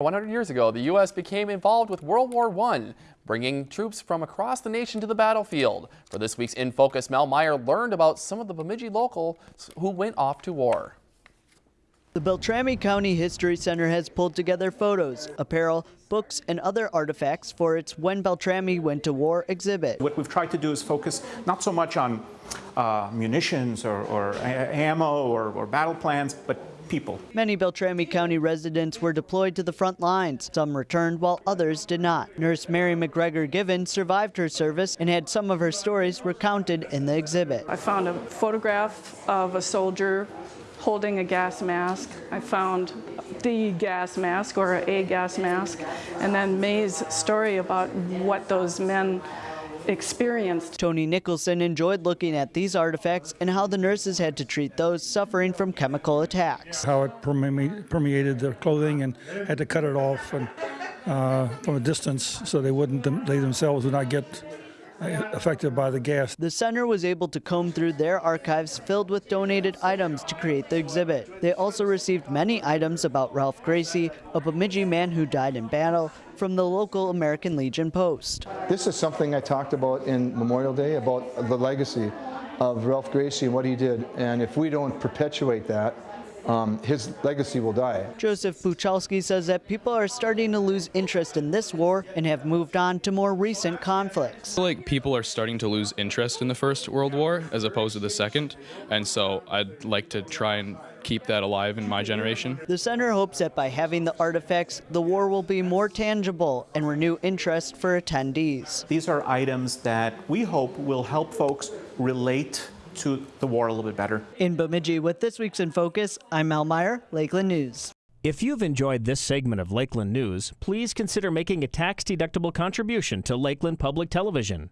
100 years ago, the U.S. became involved with World War I, bringing troops from across the nation to the battlefield. For this week's In Focus, Mel Meyer learned about some of the Bemidji locals who went off to war. The Beltrami County History Center has pulled together photos, apparel, books, and other artifacts for its When Beltrami Went to War exhibit. What we've tried to do is focus not so much on uh, munitions or, or ammo or, or battle plans, but people. Many Beltrami County residents were deployed to the front lines. Some returned while others did not. Nurse Mary McGregor Given survived her service and had some of her stories recounted in the exhibit. I found a photograph of a soldier holding a gas mask. I found the gas mask or a gas mask and then May's story about what those men experienced. Tony Nicholson enjoyed looking at these artifacts and how the nurses had to treat those suffering from chemical attacks. How it permeated their clothing and had to cut it off and, uh, from a distance so they wouldn't, they themselves would not get affected by the gas. The center was able to comb through their archives filled with donated items to create the exhibit. They also received many items about Ralph Gracie, a Bemidji man who died in battle, from the local American Legion Post. This is something I talked about in Memorial Day about the legacy of Ralph Gracie and what he did. And if we don't perpetuate that, um, his legacy will die. Joseph Buchalski says that people are starting to lose interest in this war and have moved on to more recent conflicts. I feel like people are starting to lose interest in the First World War as opposed to the Second, and so I'd like to try and keep that alive in my generation. The center hopes that by having the artifacts, the war will be more tangible and renew interest for attendees. These are items that we hope will help folks relate to the war a little bit better. In Bemidji, with this week's In Focus, I'm Mel Meyer, Lakeland News. If you've enjoyed this segment of Lakeland News, please consider making a tax-deductible contribution to Lakeland Public Television.